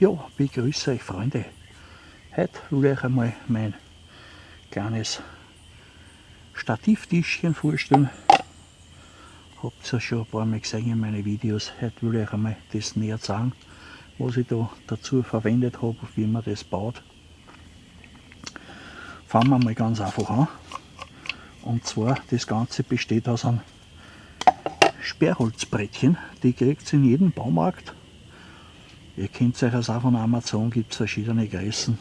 Ja, begrüße euch Freunde. Heute will ich euch einmal mein kleines Stativtischchen vorstellen. Habt ihr ja schon ein paar Mal gesehen in meinen Videos. Heute will ich euch einmal das näher sagen, was ich da dazu verwendet habe, wie man das baut. Fangen wir mal ganz einfach an. Und zwar, das Ganze besteht aus einem Sperrholzbrettchen. Die kriegt ihr in jedem Baumarkt Ihr kennt euch das auch von Amazon, gibt es verschiedene Größen.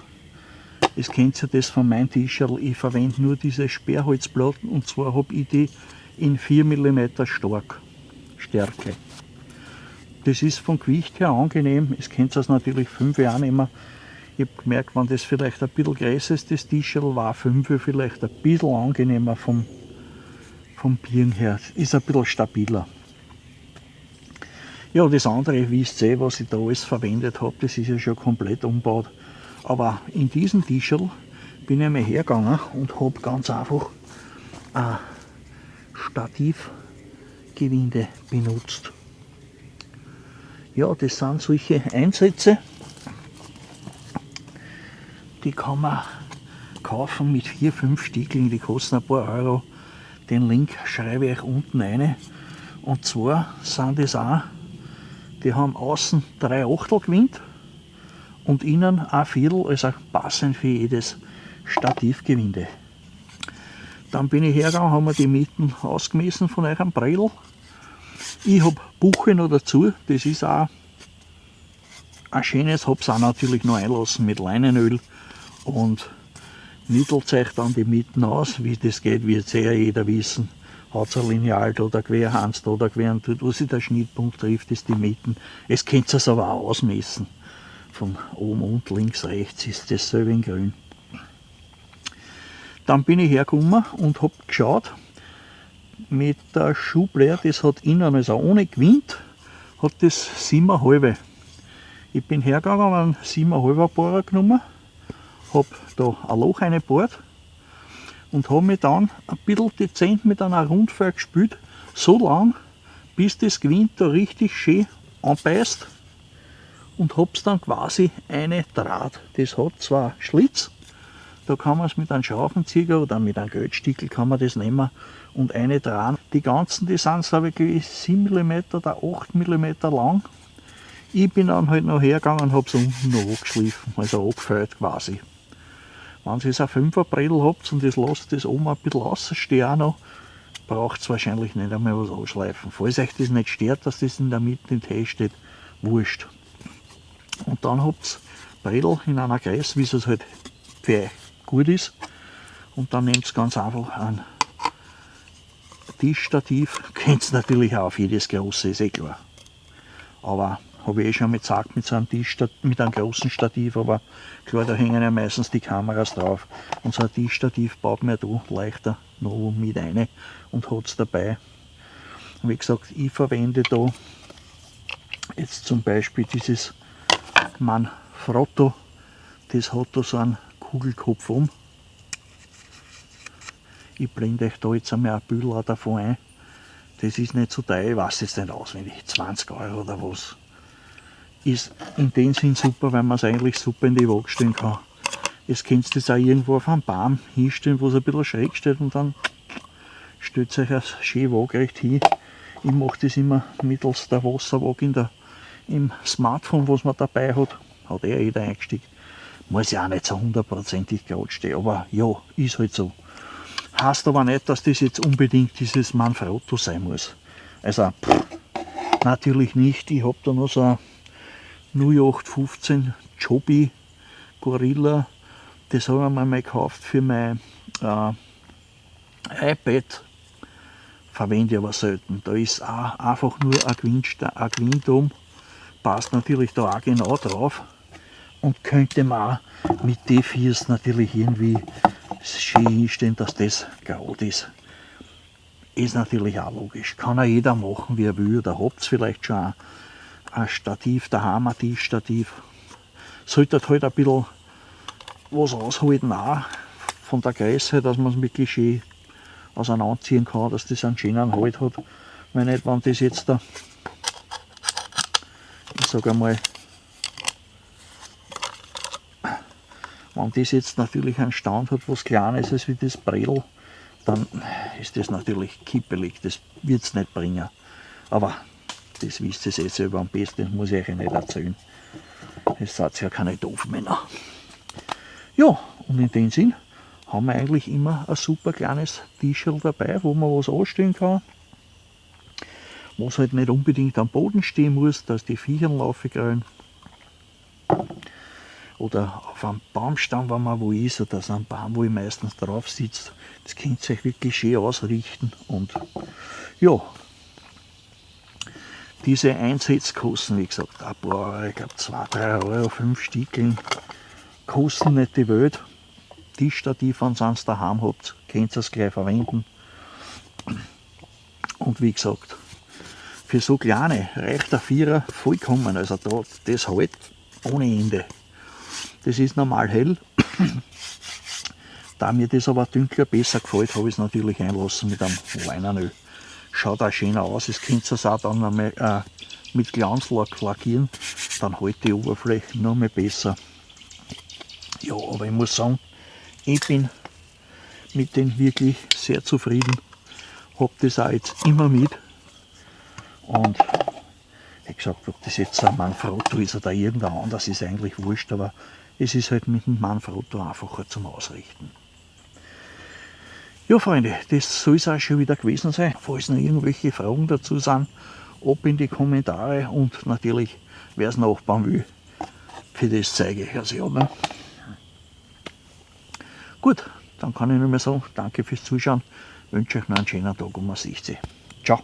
Ihr kennt ja das von meinem Tischerl, ich verwende nur diese Sperrholzplatten und zwar habe ich die in 4 mm stark, Stärke. Das ist vom Gewicht her angenehm, es kennt das natürlich 5 Jahre nicht mehr. Ich habe gemerkt, wenn das vielleicht ein bisschen größer ist, das Tischerl war 5 vielleicht ein bisschen angenehmer vom, vom Bieren her. Ist ein bisschen stabiler. Ja, das andere, seht, was ich da alles verwendet habe, das ist ja schon komplett umgebaut. Aber in diesem Tischel bin ich mal hergegangen und habe ganz einfach ein Stativgewinde benutzt. Ja, das sind solche Einsätze, die kann man kaufen mit 4-5 Stückchen, die kosten ein paar Euro. Den Link schreibe ich euch unten rein. Und zwar sind das auch die haben außen drei Achtel gewinnt und innen ein Viertel, also passend für jedes Stativgewinde. Dann bin ich hergegangen, haben wir die Mieten ausgemessen von eurem Bredel. Ich habe Buche noch dazu, das ist auch ein schönes, habe es auch natürlich noch einlassen mit Leinenöl und mittelt euch dann die Mieten aus, wie das geht, wird sehr jeder wissen es ein Lineal da, der Querhans da, der Queren tut, wo sich der Schnittpunkt trifft, ist die Mitten. Es könnt ihr es aber auch ausmessen. Von oben und links, rechts ist dasselbe in grün. Dann bin ich hergekommen und habe geschaut, mit der Schublade, das hat innen, also ohne Gewind, hat das 7,5. Ich bin hergegangen, habe einen 7,5er Bohrer genommen, habe da ein Loch reingebohrt und habe mich dann ein bisschen dezent mit einer Rundfeuer gespült, so lang, bis das Gewind da richtig schön anbeißt und habe es dann quasi eine Draht. Das hat zwar Schlitz, da kann man es mit einem Schraubenzieher oder mit einem Geldstickel kann man das nehmen und eine Draht. Die ganzen, die sind so wirklich 7 mm oder 8 mm lang. Ich bin dann halt noch hergegangen und habe es unten noch angeschliffen, also angefüllt quasi. Wenn ihr ein 5er Bredel habt und das lasst das oben ein bisschen rausstehen noch, braucht es wahrscheinlich nicht einmal was anschleifen. Falls euch das nicht stört, dass das in der Mitte im steht, wurscht. Und dann habt ihr Bredel in einer Größe, wie es halt für euch gut ist. Und dann nehmt ihr ganz einfach ein Tischstativ. Könnt ihr natürlich auch auf jedes große, ist eh klar. Aber habe ich eh schon mal gezeigt mit so einem Tisch, mit einem großen Stativ, aber klar, da hängen ja meistens die Kameras drauf. Und so ein Tischstativ baut man da leichter noch mit rein und hat es dabei. Und wie gesagt, ich verwende da jetzt zum Beispiel dieses Manfrotto, das hat da so einen Kugelkopf um. Ich blende euch da jetzt einmal ein Bilder davon ein. Das ist nicht so teuer, ich weiß jetzt nicht auswendig, 20 Euro oder was ist in dem Sinn super, weil man es eigentlich super in die Waage stellen kann. Jetzt könnt ihr das auch irgendwo auf einem Baum hinstellen, wo es ein bisschen schräg steht und dann stellt euch das schön waagerecht hin. Ich mache das immer mittels der Wasserwaage in der, im Smartphone, was man dabei hat. Hat eh jeder eingestiegen. Muss ja auch nicht so hundertprozentig gerade stehen, aber ja, ist halt so. Heißt aber nicht, dass das jetzt unbedingt dieses Manfrotto sein muss. Also, pff, natürlich nicht. Ich habe da noch so ein 0815 Joby Gorilla. Das habe ich mir mal gekauft für mein äh, iPad. Verwende ich aber selten. Da ist auch einfach nur ein ein Gewinn Passt natürlich da auch genau drauf. Und könnte man auch mit D4s natürlich irgendwie schön hinstellen, dass das gerade ist. Ist natürlich auch logisch. Kann auch jeder machen, wie er will. Da habt ihr vielleicht schon ein Stativ, der Hammer Tischstativ. Sollte halt ein bisschen was aushalten auch von der Größe, dass man es wirklich schön auseinanderziehen kann, dass das einen schönen Halt hat. Wenn nicht, wenn das jetzt da, ich sage einmal, Wenn das jetzt natürlich einen Stand hat, was kleiner ist wie das Bredel, dann ist das natürlich kippelig, das wird es nicht bringen. Aber das wisst ihr eh selber am besten, muss ich euch nicht erzählen. Es seid ja keine Doofmänner. Ja, und in dem Sinn haben wir eigentlich immer ein super kleines Tischel dabei, wo man was anstellen kann. Was halt nicht unbedingt am Boden stehen muss, dass die Viecher laufen können. Oder auf einem Baumstamm, wenn man wo ist, oder so einem Baum, wo ich meistens drauf sitze. Das könnt ihr euch wirklich schön ausrichten. Und ja, diese Einsätze kosten, wie gesagt, ein paar, ich glaube 2, 3 Euro, 5 Stückchen, kosten nicht die Welt. Tischstativ, wenn ihr es daheim habt, könnt ihr es gleich verwenden. Und wie gesagt, für so kleine reicht der Vierer vollkommen. Also da, das halt ohne Ende. Das ist normal hell. da mir das aber dunkler besser gefällt, habe ich es natürlich einlassen mit einem Leinenöl. Schaut auch schöner aus. Das könnt ihr auch dann einmal, äh, mit Glanzlack lackieren. Dann hält die Oberfläche noch mehr besser. Ja, aber ich muss sagen, ich bin mit denen wirklich sehr zufrieden. Habe das auch jetzt immer mit. Und wie gesagt, ob das jetzt ein Manfrotto ist oder irgendein anderes, ist eigentlich wurscht, aber es ist halt mit dem Manfrotto einfacher zum Ausrichten. Ja Freunde, das soll es auch schon wieder gewesen sein. Falls noch irgendwelche Fragen dazu sind, ab in die Kommentare und natürlich, wer es nachbauen will, für das zeige ich es ja. Ne? Gut, dann kann ich nur mehr sagen, danke fürs Zuschauen, wünsche euch noch einen schönen Tag und man sieht sich. Ciao.